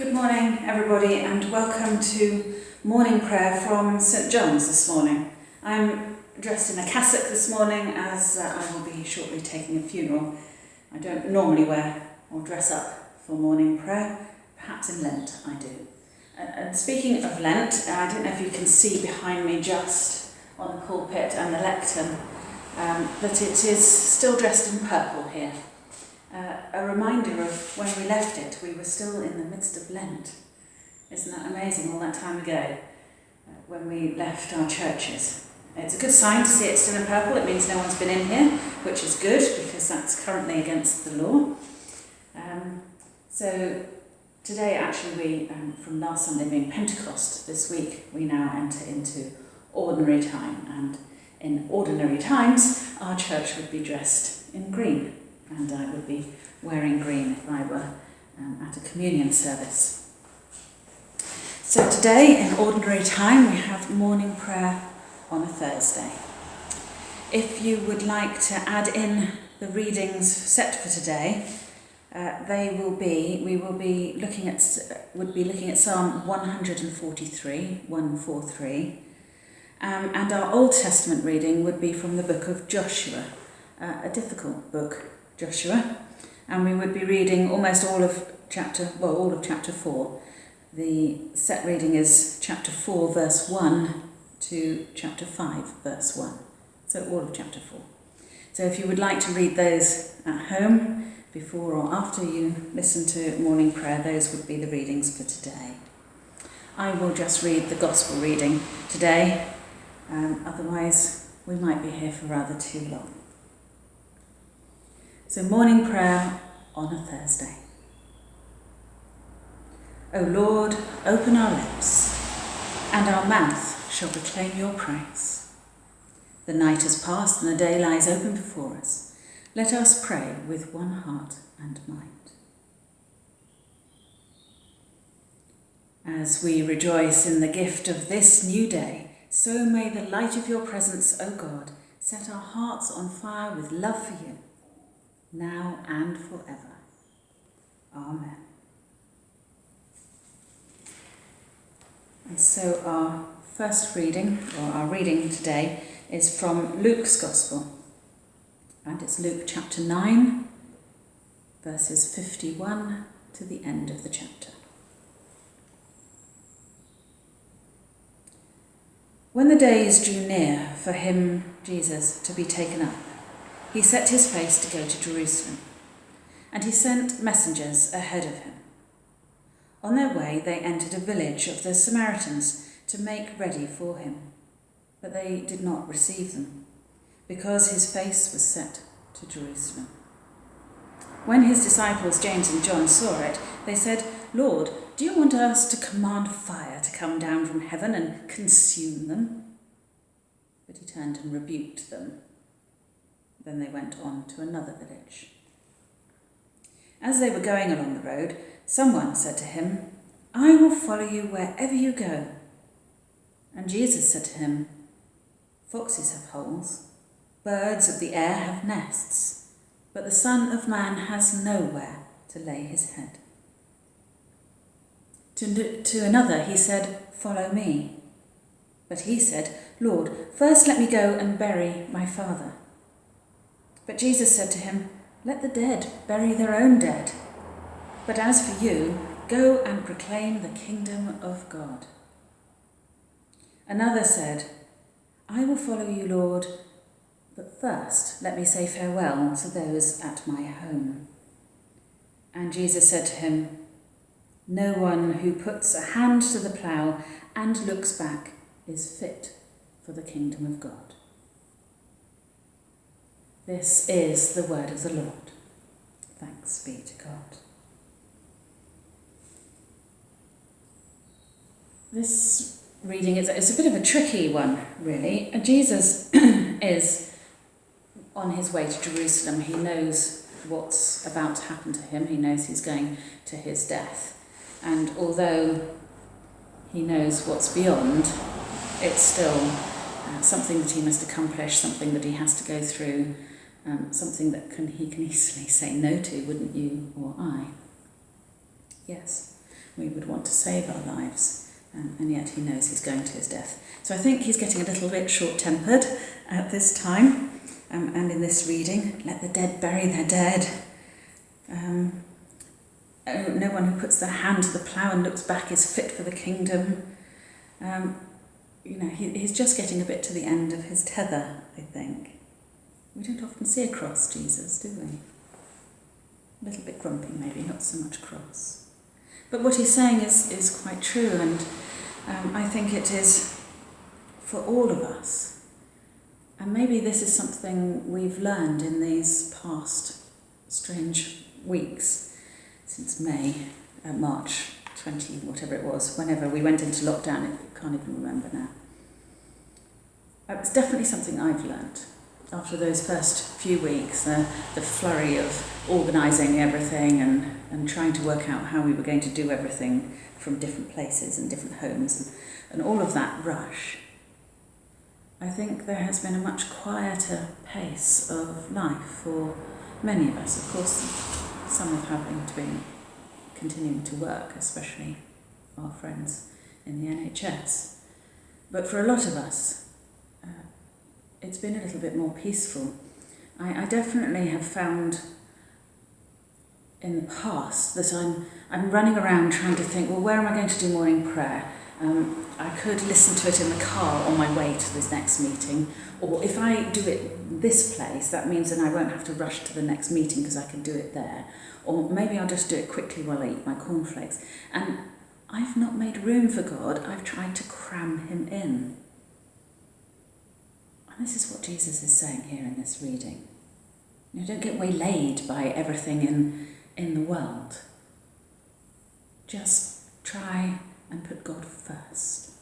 Good morning, everybody, and welcome to morning prayer from St John's this morning. I'm dressed in a cassock this morning as uh, I will be shortly taking a funeral. I don't normally wear or dress up for morning prayer, perhaps in Lent I do. Uh, and speaking of Lent, I don't know if you can see behind me just on the pulpit and the lectern um, it is still dressed in purple here uh, a reminder of when we left it. We were still in the midst of Lent. Isn't that amazing, all that time ago, uh, when we left our churches? It's a good sign to see it still in purple. It means no one's been in here, which is good because that's currently against the law. Um, so today, actually, we um, from last Sunday being Pentecost, this week we now enter into ordinary time, and in ordinary times, our church would be dressed in green and I would be wearing green if I were um, at a communion service. So today, in ordinary time, we have morning prayer on a Thursday. If you would like to add in the readings set for today, uh, they will be, we will be looking at, would be looking at Psalm 143, 143, um, and our Old Testament reading would be from the book of Joshua, uh, a difficult book Joshua, and we would be reading almost all of chapter, well, all of chapter 4. The set reading is chapter 4, verse 1 to chapter 5, verse 1. So all of chapter 4. So if you would like to read those at home, before or after you listen to morning prayer, those would be the readings for today. I will just read the gospel reading today, um, otherwise, we might be here for rather too long. So, morning prayer on a Thursday. O Lord, open our lips, and our mouth shall proclaim your praise. The night has passed and the day lies open before us. Let us pray with one heart and mind. As we rejoice in the gift of this new day, so may the light of your presence, O God, set our hearts on fire with love for you now and forever. Amen. And so our first reading, or our reading today, is from Luke's Gospel. And it's Luke chapter 9, verses 51 to the end of the chapter. When the days drew near for him, Jesus, to be taken up, he set his face to go to Jerusalem, and he sent messengers ahead of him. On their way, they entered a village of the Samaritans to make ready for him, but they did not receive them, because his face was set to Jerusalem. When his disciples James and John saw it, they said, Lord, do you want us to command fire to come down from heaven and consume them? But he turned and rebuked them then they went on to another village. As they were going along the road, someone said to him, I will follow you wherever you go. And Jesus said to him, Foxes have holes, birds of the air have nests, but the Son of Man has nowhere to lay his head. To, to another he said, Follow me. But he said, Lord, first let me go and bury my father. But Jesus said to him, Let the dead bury their own dead. But as for you, go and proclaim the kingdom of God. Another said, I will follow you, Lord, but first let me say farewell to those at my home. And Jesus said to him, No one who puts a hand to the plough and looks back is fit for the kingdom of God. This is the word of the Lord. Thanks be to God. This reading is, is a bit of a tricky one, really. Jesus is on his way to Jerusalem. He knows what's about to happen to him, he knows he's going to his death. And although he knows what's beyond, it's still uh, something that he must accomplish, something that he has to go through, um, something that can, he can easily say no to, wouldn't you or I? Yes. we would want to save our lives, um, and yet he knows he's going to his death. So I think he's getting a little bit short tempered at this time, um, and in this reading, let the dead bury their dead. Um, oh, no one who puts their hand to the plough and looks back is fit for the kingdom. Um, you know, he, he's just getting a bit to the end of his tether, I think. We don't often see a cross Jesus, do we? A little bit grumpy, maybe, not so much cross. But what he's saying is, is quite true, and um, I think it is for all of us. And maybe this is something we've learned in these past strange weeks since May, uh, March 20, whatever it was, whenever we went into lockdown, I can't even remember now. It's definitely something I've learned after those first few weeks, uh, the flurry of organising everything and, and trying to work out how we were going to do everything from different places and different homes and, and all of that rush, I think there has been a much quieter pace of life for many of us. Of course, some of having to be continuing to work, especially our friends in the NHS. But for a lot of us, it's been a little bit more peaceful. I, I definitely have found in the past that I'm, I'm running around trying to think, well, where am I going to do morning prayer? Um, I could listen to it in the car on my way to this next meeting, or if I do it this place, that means then I won't have to rush to the next meeting because I can do it there. Or maybe I'll just do it quickly while I eat my cornflakes. And I've not made room for God, I've tried to cram him in. This is what Jesus is saying here in this reading. You know, don't get waylaid by everything in, in the world. Just try and put God first.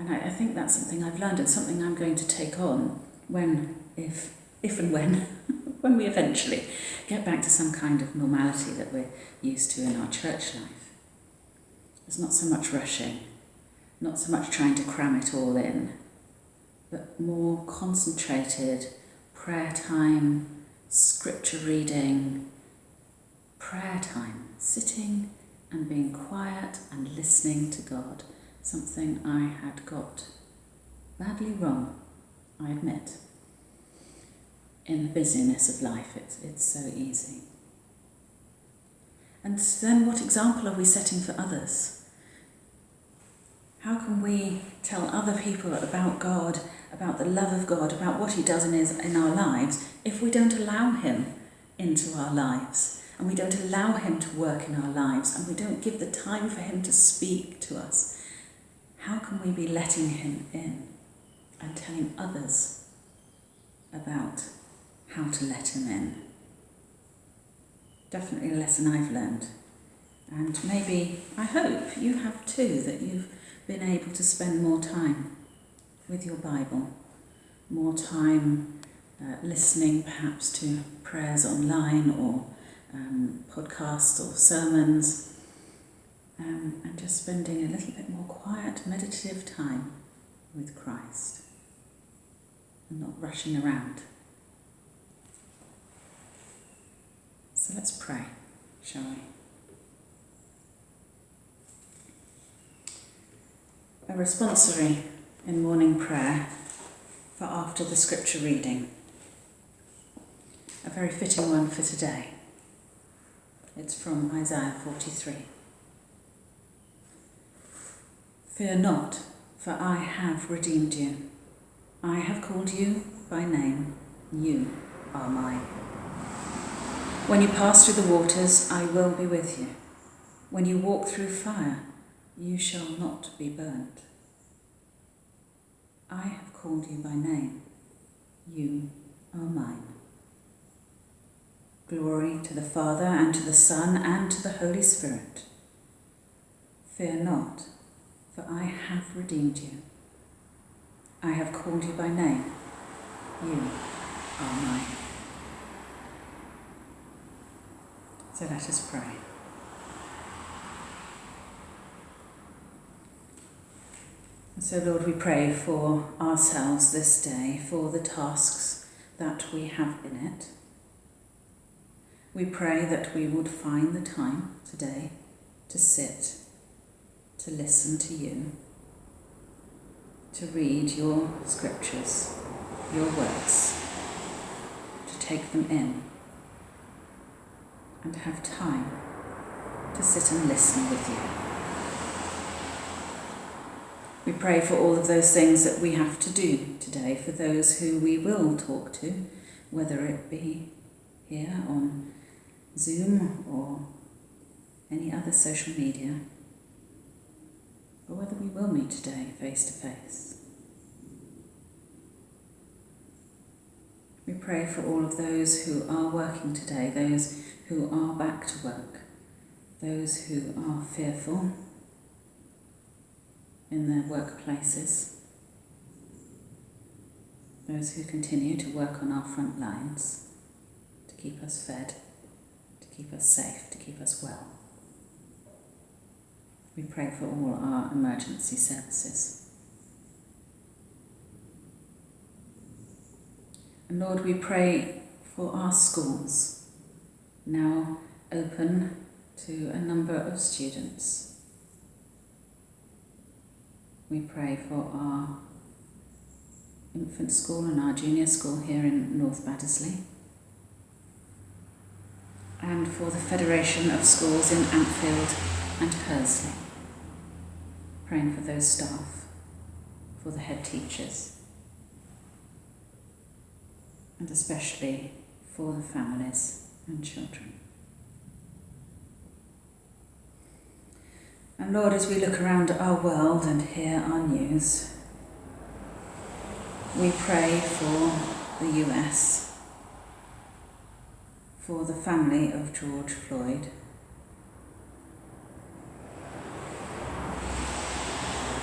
And I, I think that's something I've learned and something I'm going to take on when, if, if and when, when we eventually get back to some kind of normality that we're used to in our church life. There's not so much rushing, not so much trying to cram it all in, but more concentrated prayer time, scripture reading, prayer time, sitting and being quiet and listening to God, something I had got badly wrong, I admit. In the busyness of life, it's, it's so easy. And then, what example are we setting for others? How can we tell other people about God about the love of God, about what He does in, his, in our lives, if we don't allow Him into our lives and we don't allow Him to work in our lives and we don't give the time for Him to speak to us, how can we be letting Him in and telling others about how to let Him in? Definitely a lesson I've learned. And maybe, I hope, you have too, that you've been able to spend more time with your Bible, more time uh, listening perhaps to prayers online or um, podcasts or sermons, um, and just spending a little bit more quiet, meditative time with Christ and not rushing around. So let's pray, shall we? A responsory in morning prayer for after the scripture reading. A very fitting one for today. It's from Isaiah 43. Fear not, for I have redeemed you. I have called you by name. You are mine. When you pass through the waters, I will be with you. When you walk through fire, you shall not be burnt. I have called you by name. You are mine. Glory to the Father, and to the Son, and to the Holy Spirit. Fear not, for I have redeemed you. I have called you by name. You are mine. So let us pray. So, Lord, we pray for ourselves this day, for the tasks that we have in it. We pray that we would find the time today to sit, to listen to you, to read your scriptures, your words, to take them in, and have time to sit and listen with you. We pray for all of those things that we have to do today, for those who we will talk to, whether it be here on Zoom or any other social media, or whether we will meet today face to face. We pray for all of those who are working today, those who are back to work, those who are fearful in their workplaces, those who continue to work on our front lines to keep us fed to keep us safe, to keep us well. We pray for all our emergency services. And Lord, we pray for our schools, now open to a number of students. We pray for our infant school and our junior school here in North Baddesley and for the Federation of Schools in Ampfield and Hursley. Praying for those staff, for the head teachers, and especially for the families and children. Lord, as we look around our world and hear our news, we pray for the US for the family of George Floyd.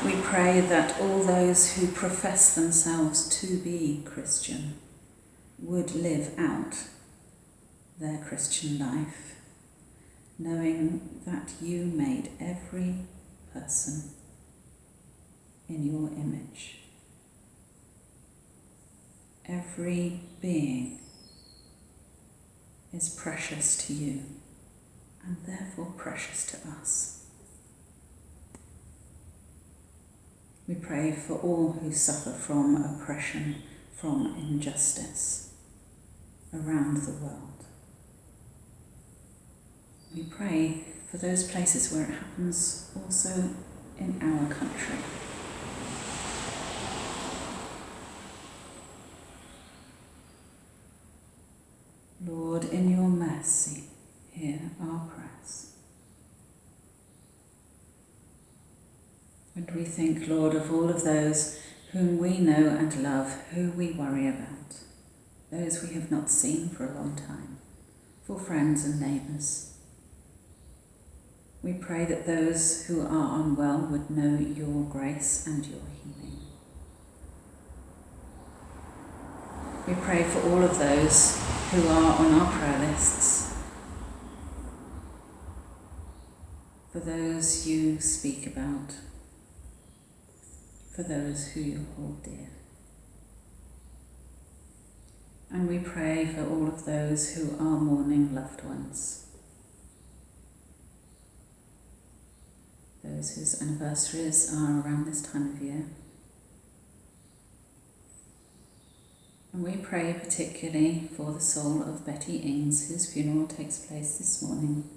We pray that all those who profess themselves to be Christian would live out their Christian life, knowing that you made every person in your image, every being is precious to you and therefore precious to us. We pray for all who suffer from oppression, from injustice around the world. We pray for those places where it happens also in our country. Lord, in your mercy, hear our prayers. And we think, Lord, of all of those whom we know and love, who we worry about, those we have not seen for a long time, for friends and neighbours. We pray that those who are unwell would know your grace and your healing. We pray for all of those who are on our prayer lists, for those you speak about, for those who you hold dear. And we pray for all of those who are mourning loved ones, those whose anniversaries are around this time of year. And we pray particularly for the soul of Betty Ings, whose funeral takes place this morning,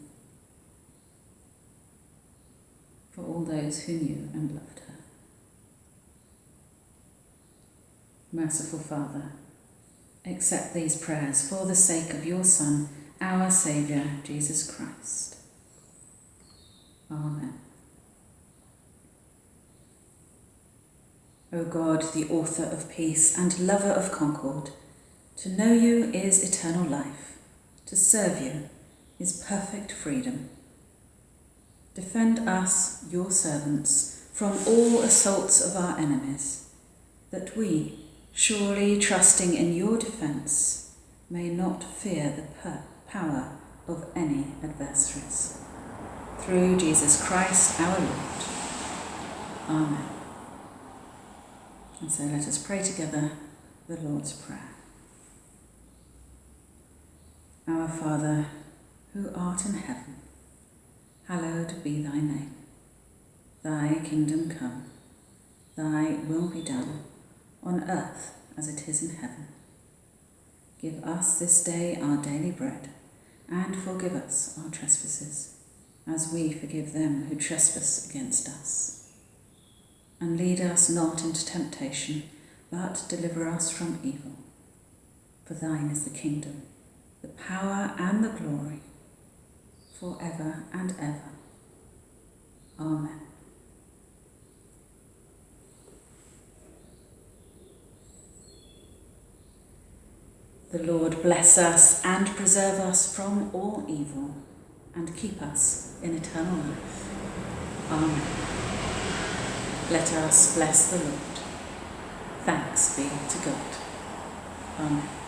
for all those who knew and loved her. Merciful Father, accept these prayers for the sake of your Son, our Saviour, Jesus Christ. Amen. O God, the author of peace and lover of concord, to know you is eternal life, to serve you is perfect freedom. Defend us, your servants, from all assaults of our enemies, that we, surely trusting in your defence, may not fear the power of any adversaries. Through Jesus Christ our Lord. Amen. And so let us pray together the Lord's Prayer. Our Father, who art in heaven, hallowed be thy name. Thy kingdom come, thy will be done, on earth as it is in heaven. Give us this day our daily bread, and forgive us our trespasses, as we forgive them who trespass against us. And lead us not into temptation, but deliver us from evil. For thine is the kingdom, the power, and the glory, for ever and ever. Amen. The Lord bless us and preserve us from all evil and keep us in eternal life. Amen. Let us bless the Lord. Thanks be to God. Amen.